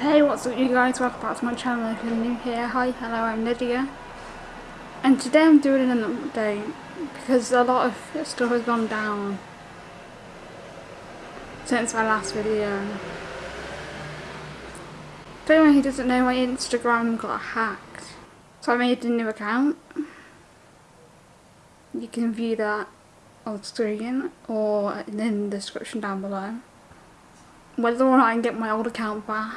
Hey, what's up you guys? Welcome back to my channel if you're new here. Hi, hello, I'm Lydia. And today I'm doing an update because a lot of stuff has gone down since my last video. For anyone who doesn't know, my Instagram got hacked. So I made a new account. You can view that on screen or in the description down below. Whether or not I can get my old account back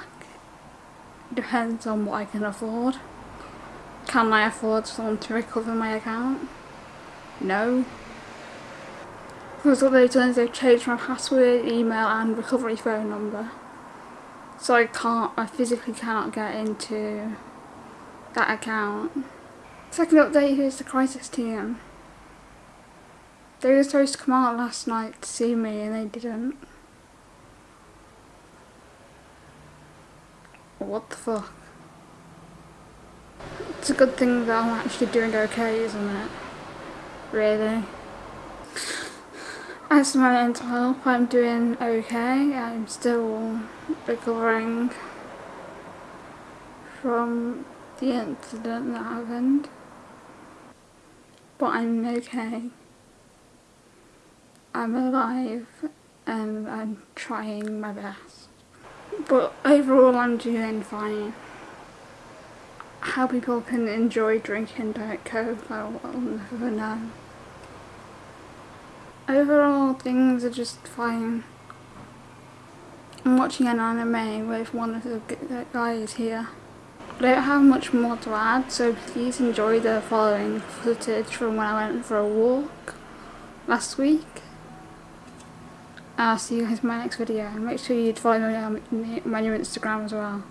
depends on what I can afford. Can I afford someone to recover my account? No. Because what they've done is they've changed my password, email and recovery phone number. So I can't, I physically cannot get into that account. Second update, here's the crisis team. They were supposed to come out last night to see me and they didn't. What the fuck? It's a good thing that I'm actually doing okay, isn't it? Really? As for my mental health, I'm doing okay. I'm still recovering from the incident that happened. But I'm okay. I'm alive and I'm trying my best. But overall I'm doing fine. How people can enjoy drinking Diet Coke, I will never know. Overall things are just fine. I'm watching an anime with one of the guys here. I don't have much more to add, so please enjoy the following footage from when I went for a walk last week. I'll see you guys in my next video. Make sure you follow me on my new Instagram as well.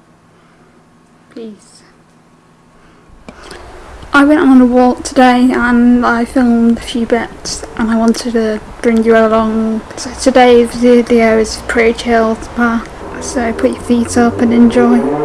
Peace. I went on a walk today and I filmed a few bits and I wanted to bring you along. So today's video is pretty chilled so put your feet up and enjoy.